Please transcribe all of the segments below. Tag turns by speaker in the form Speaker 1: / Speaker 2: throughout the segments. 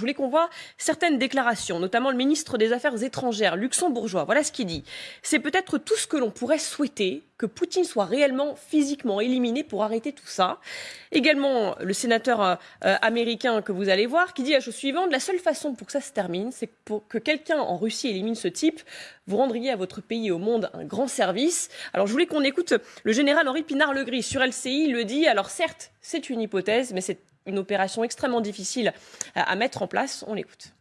Speaker 1: Je voulais qu'on voit certaines déclarations, notamment le ministre des Affaires étrangères luxembourgeois. Voilà ce qu'il dit. C'est peut-être tout ce que l'on pourrait souhaiter, que Poutine soit réellement physiquement éliminé pour arrêter tout ça. Également, le sénateur euh, américain que vous allez voir, qui dit la chose suivante, la seule façon pour que ça se termine, c'est pour que quelqu'un en Russie élimine ce type, vous rendriez à votre pays et au monde un grand service. Alors je voulais qu'on écoute le général Henri Pinard-Legris sur LCI, il le dit, alors certes, c'est une hypothèse, mais c'est une opération extrêmement difficile à mettre en place. On l'écoute.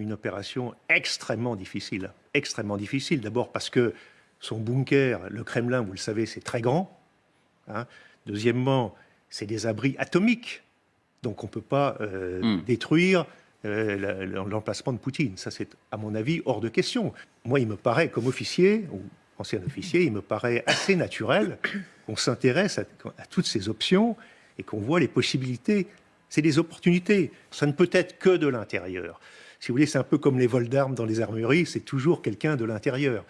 Speaker 2: Une opération extrêmement difficile. Extrêmement difficile. D'abord parce que son bunker, le Kremlin, vous le savez, c'est très grand. Hein. Deuxièmement, c'est des abris atomiques. Donc on ne peut pas euh, hmm. détruire euh, l'emplacement de Poutine. Ça, c'est, à mon avis, hors de question. Moi, il me paraît, comme officier, ou ancien officier, il me paraît assez naturel qu'on s'intéresse à toutes ces options et qu'on voit les possibilités. C'est des opportunités. Ça ne peut être que de l'intérieur. Si vous voulez, c'est un peu comme les vols d'armes dans les armeries, c'est toujours quelqu'un de l'intérieur.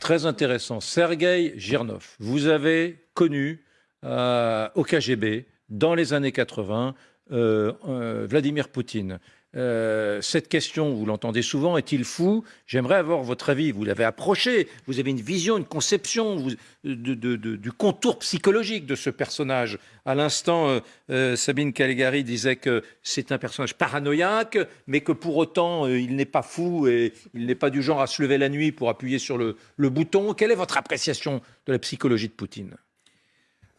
Speaker 3: Très intéressant. Sergei Girnov, vous avez connu euh, au KGB, dans les années 80, euh, euh, Vladimir Poutine. Euh, cette question, vous l'entendez souvent, est-il fou? J'aimerais avoir votre avis. Vous l'avez approché, vous avez une vision, une conception du contour psychologique de ce personnage. À l'instant, euh, euh, Sabine Caligari disait que c'est un personnage paranoïaque, mais que pour autant, il n'est pas fou et il n'est pas du genre à se lever la nuit pour appuyer sur le bouton. Quelle est votre appréciation de la psychologie de Poutine?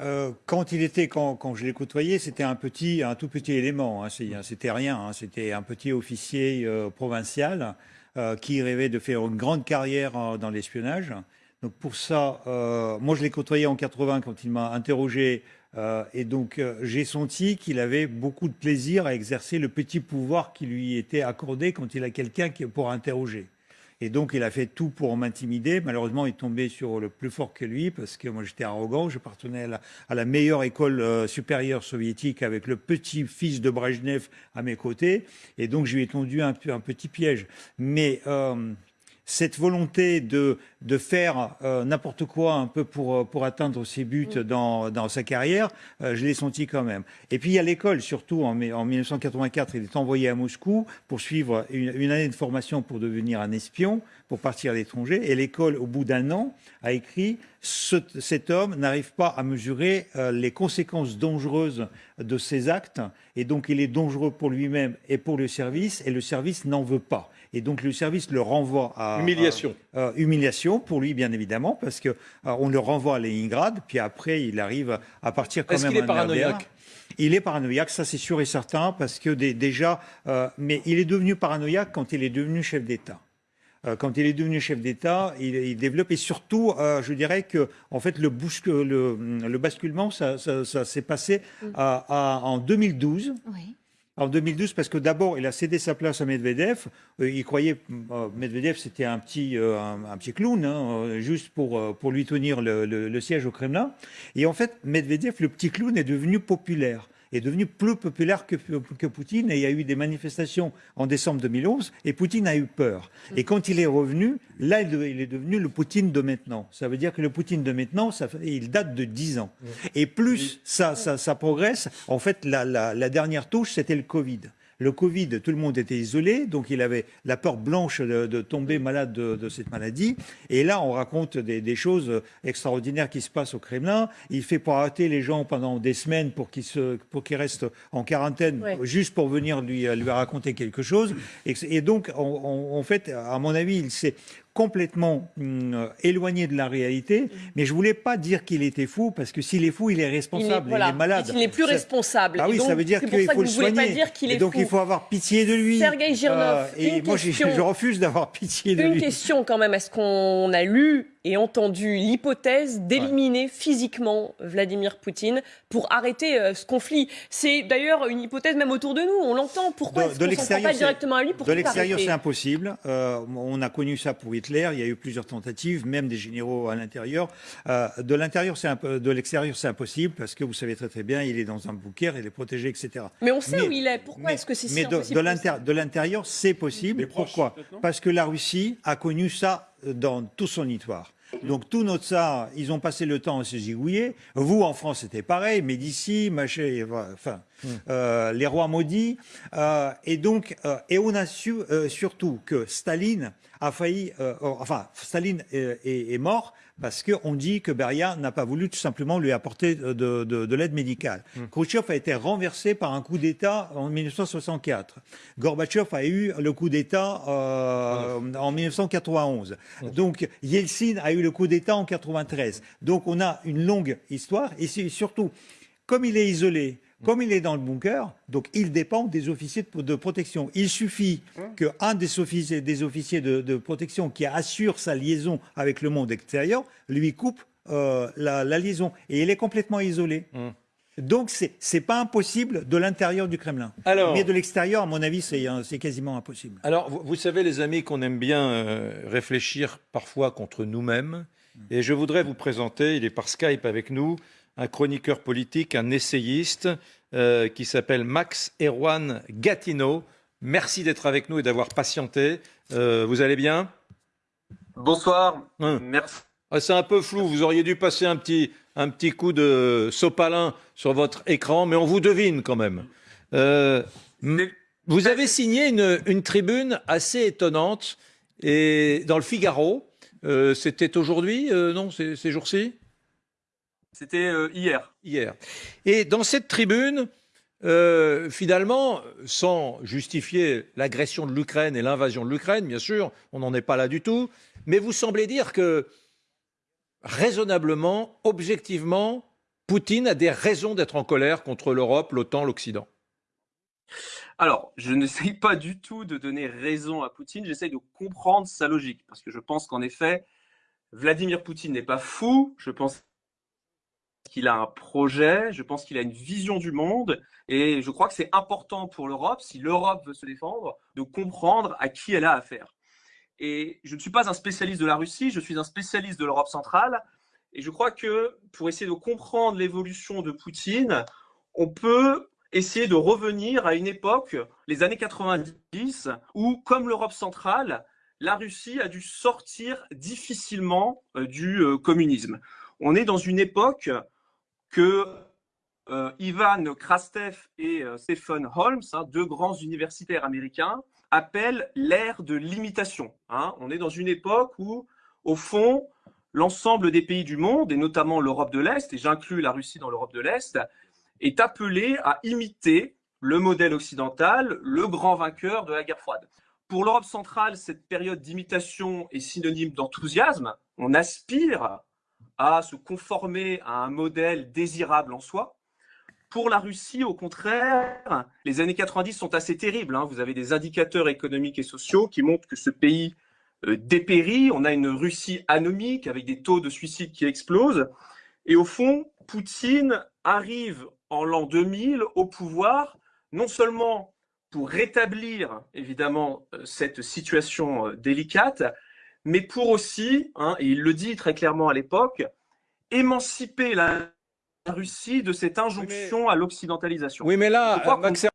Speaker 4: Euh, quand il était, quand, je l'ai côtoyé, c'était un petit, un tout petit élément. Hein, c'était rien. Hein, c'était un petit officier euh, provincial euh, qui rêvait de faire une grande carrière dans l'espionnage. Donc pour ça, moi je l'ai côtoyé en 80 quand il m'a interrogé, et donc j'ai senti qu'il avait beaucoup de plaisir à exercer le petit pouvoir qui lui était accordé quand il a quelqu'un pour interroger. Et donc, il a fait tout pour m'intimider. Malheureusement, il est tombé sur le plus fort que lui, parce que moi, j'étais arrogant. Je partenais à la, meilleure école euh, supérieure soviétique avec le petit-fils de Brejnev à mes côtés. Et donc, je lui ai tendu un, un petit piège. Mais euh, cette volonté de, de faire euh, n'importe quoi un peu pour, euh, pour atteindre ses buts mm. dans, dans sa carrière, euh, je l'ai senti quand même. Et puis il y a l'école, surtout en, en 1984, il est envoyé à Moscou pour suivre une, une année de formation pour devenir un espion, pour partir à l'étranger. Et l'école, au bout d'un an, a écrit cet homme n'arrive pas à mesurer les conséquences dangereuses de ses actes, et donc il est dangereux pour lui-même et pour le service, et le service n'en veut pas. Et donc le service le renvoie à...
Speaker 3: Humiliation.
Speaker 4: humiliation pour lui, bien évidemment, parce qu'on on le renvoie à Leningrad, puis après il arrive à partir quand même...
Speaker 3: Qu'il est paranoïaque?
Speaker 4: Il est paranoïaque, ça c'est sûr et certain, parce que déjà, euh, mais il est devenu paranoïaque quand il est devenu chef d'État. Euh, quand il est devenu chef d'État, il, développe et surtout, euh, je dirais que en fait le, le, le basculement, ça, s'est passé en 2012. Oui en 2012 parce que d'abord, il a cédé sa place à Medvedev. Euh, il croyait, euh, Medvedev, c'était un petit, euh, un, petit clown, hein, juste pour, pour lui tenir le, le, siège au Kremlin. Et en fait, Medvedev, le petit clown, est devenu populaire est devenu plus populaire que, que, Poutine et il y a eu des manifestations en décembre 2011 et Poutine a eu peur. Et quand il est revenu, là, il est devenu le Poutine de maintenant. Ça veut dire que le Poutine de maintenant, ça, il date de 10 ans. Et plus ça, ça, ça progresse, en fait, la, la, la dernière touche, c'était le Covid. Le Covid, tout le monde était isolé, donc il avait la peur blanche de, tomber malade de, cette maladie. Et là, on raconte des, choses extraordinaires qui se passent au Kremlin. Il fait pour arrêter les gens pendant des semaines pour qu'ils restent en quarantaine, juste pour venir lui, lui raconter quelque chose. Et, donc, en fait, à mon avis, il s'est complètement hum, éloigné de la réalité. Mm. Mais je voulais pas dire qu'il était fou, parce que s'il est fou, il est responsable, il est, malade.
Speaker 1: Il n'est plus responsable.
Speaker 4: Ah oui, ça veut dire qu'il faut le soigner. et donc il faut avoir pitié de lui.
Speaker 1: Sergei Girnov, euh,
Speaker 4: et moi, je refuse d'avoir pitié de lui.
Speaker 1: Une question quand même. Est-ce qu'on a lu et entendu l'hypothèse d'éliminer physiquement Vladimir Poutine pour arrêter euh, ce conflit. C'est d'ailleurs une hypothèse même autour de nous. On l'entend. Pourquoi est-ce qu'on s'en pas directement à lui pour
Speaker 4: De l'extérieur, c'est impossible. Euh, on a connu ça pour Hitler. Il y a eu plusieurs tentatives, même des généraux à l'intérieur. Euh, de l'intérieur, c'est de l'extérieur, c'est impossible parce que vous savez très très bien, il est dans un bunker, il est protégé, etc.
Speaker 1: Mais on sait où il est. Pourquoi est-ce que c'est si
Speaker 4: Mais de l'intérieur, c'est possible. Pourquoi? Parce que la Russie a connu ça dans tout son histoire. Donc tout notre ça, ils ont passé le temps à se zigouiller. Vous, en France, c'était pareil. Médicis, Machet, enfin, euh, les rois maudits. Euh, et donc, euh, et on a su surtout que Staline a failli, enfin, Staline est, est- est mort parce qu'on dit que Beria n'a pas voulu tout simplement lui apporter de, de- de l'aide médicale. Khrouchtchev a été renversé par un coup d'État en 1964. Gorbatchev a eu le coup d'État euh, en 1991. Donc Yeltsin a eu le coup d'État en 93. Donc on a une longue histoire et surtout, comme il est isolé, comme il est dans le bunker, donc il dépend des officiers de, de protection. Il suffit qu'un des officiers, des officiers de, de protection qui assure sa liaison avec le monde extérieur lui coupe euh, la, la liaison et il est complètement isolé. Donc c'est c'est pas impossible de l'intérieur du Kremlin.
Speaker 3: Alors-
Speaker 4: Mais de l'extérieur, à mon avis, c'est euh, c'est quasiment impossible.
Speaker 3: Alors, vous, vous savez, les amis, qu'on aime bien euh, réfléchir parfois contre nous-mêmes. Et je voudrais vous présenter, il est par Skype avec nous, un chroniqueur politique, un essayiste euh, qui s'appelle Max Erwan Gatineau. Merci d'être avec nous et d'avoir patienté. Euh, vous allez bien?
Speaker 5: Bonsoir,
Speaker 3: Hein.
Speaker 5: merci.
Speaker 3: Ah, C'est un peu flou, vous auriez dû passer un petit, un petit coup de sopalin sur votre écran, mais on vous devine quand même. Euh, vous avez signé une, une tribune assez étonnante et dans le Figaro. euh, C'était aujourd'hui, euh, non, ces, ces jours-ci?
Speaker 5: C'était hier.
Speaker 3: Hier. Et dans cette tribune, euh, finalement, sans justifier l'agression de l'Ukraine et l'invasion de l'Ukraine, bien sûr, on n'en est pas là du tout, mais vous semblez dire que raisonnablement, objectivement, Poutine a des raisons d'être en colère contre l'Europe, l'OTAN, l'Occident.
Speaker 5: Alors, je n'essaye pas du tout de donner raison à Poutine, j'essaye de comprendre sa logique, parce que je pense qu'en effet, Vladimir Poutine n'est pas fou, je pense qu'il a un projet, je pense qu'il a une vision du monde, et je crois que c'est important pour l'Europe, si l'Europe veut se défendre, de comprendre à qui elle a affaire. Et je ne suis pas un spécialiste de la Russie, je suis un spécialiste de l'Europe centrale, et je crois que pour essayer de comprendre l'évolution de Poutine, on peut essayer de revenir à une époque, les années 90, où, comme l'Europe centrale, la Russie a dû sortir difficilement euh, du euh, communisme. On est dans une époque que euh, Ivan Krastev et Stephen Holmes, hein, deux grands universitaires américains, appellent l'ère de l'imitation. hein. On est dans une époque où, au fond, l'ensemble des pays du monde, et notamment l'Europe de l'Est, et j'inclus la Russie dans l'Europe de l'Est, est appelé à imiter le modèle occidental, le grand vainqueur de la guerre froide. Pour l'Europe centrale, cette période d'imitation est synonyme d'enthousiasme. On aspire à se conformer à un modèle désirable en soi. Pour la Russie, au contraire, les années 90 sont assez terribles. hein. Vous avez des indicateurs économiques et sociaux qui montrent que ce pays euh, dépérit. On a une Russie anomique avec des taux de suicide qui explosent. Et au fond, Poutine arrive en l'an 2000 au pouvoir, non seulement pour rétablir évidemment euh, cette situation euh, délicate, mais pour aussi, hein, et il le dit très clairement à l'époque, émanciper la Russie de cette injonction à l'occidentalisation.
Speaker 3: Oui, mais là, Max